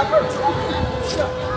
把棍儿戳进。是。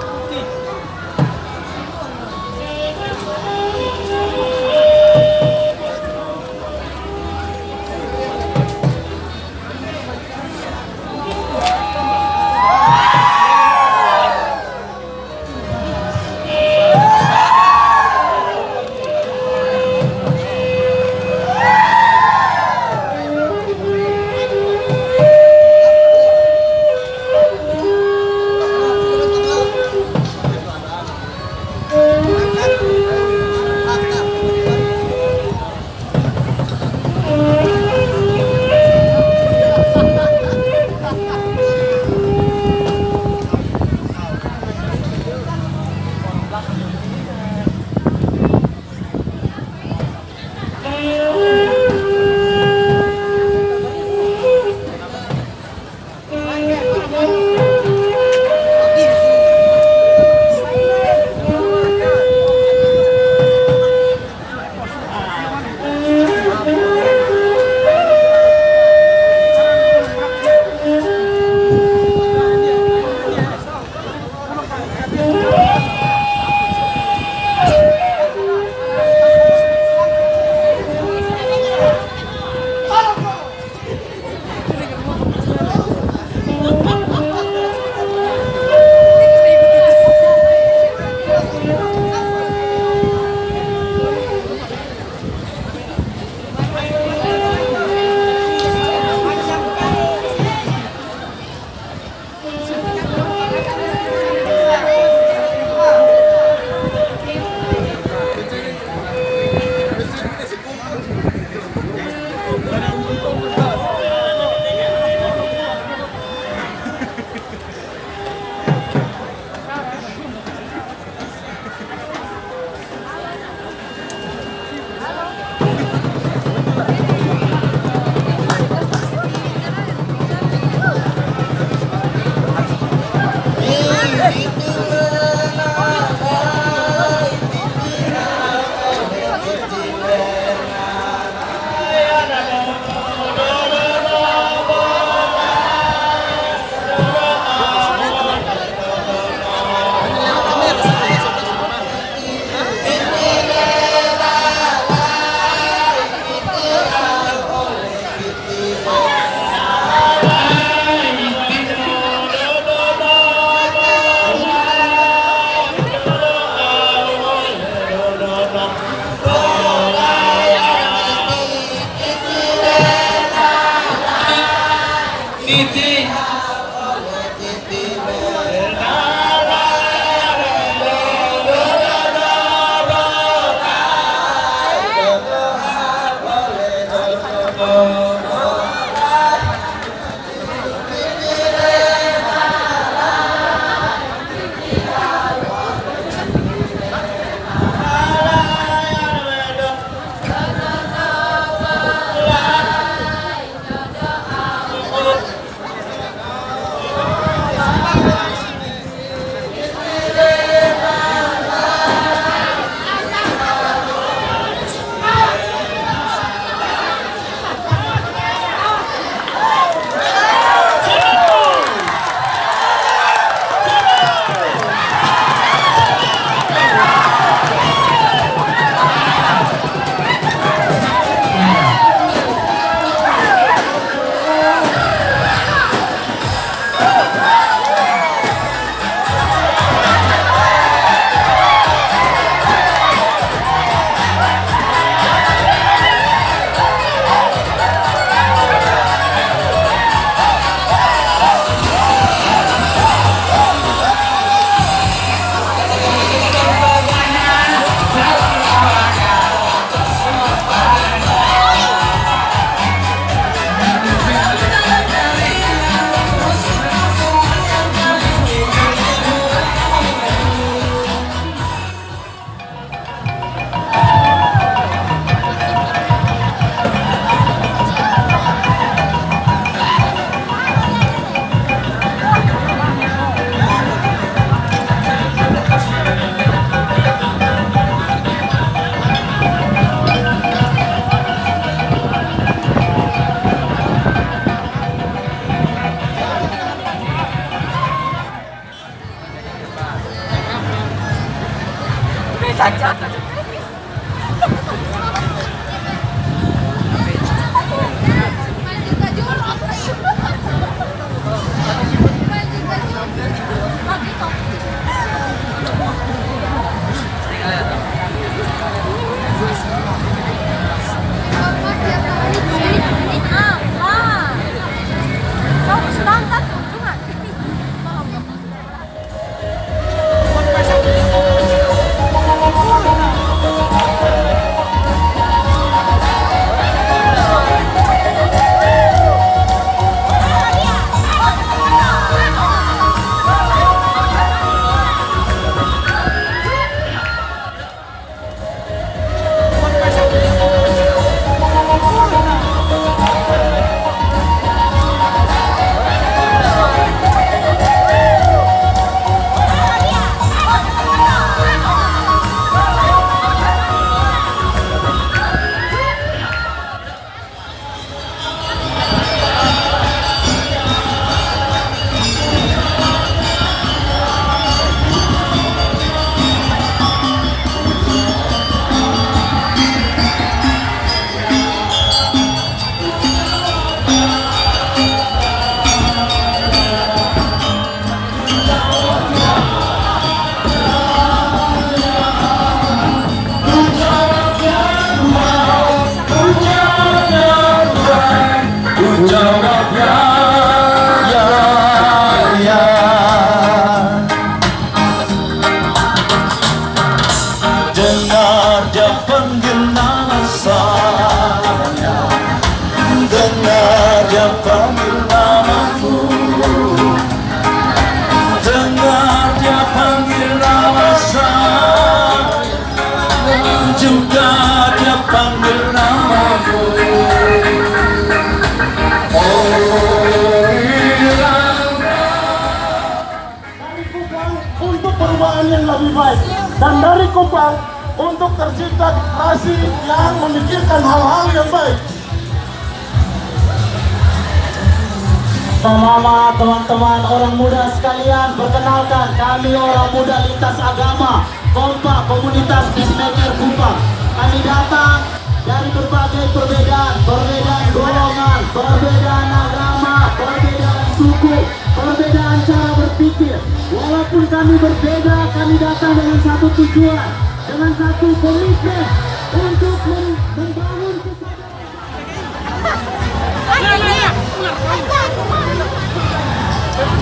Dan dari Kupang untuk tercipta generasi yang memikirkan hal-hal yang baik. Mama, teman-teman, orang muda sekalian, perkenalkan kami orang muda lintas agama, kompak komunitas peacemaker Kupang. Kami datang dari berbagai perbedaan, perbedaan golongan, perbedaan agama, perbedaan suku, perbedaan cara berpikir. Walaupun kami berbeda, kami datang dengan satu tujuan, dengan satu komitmen untuk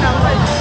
Thank you.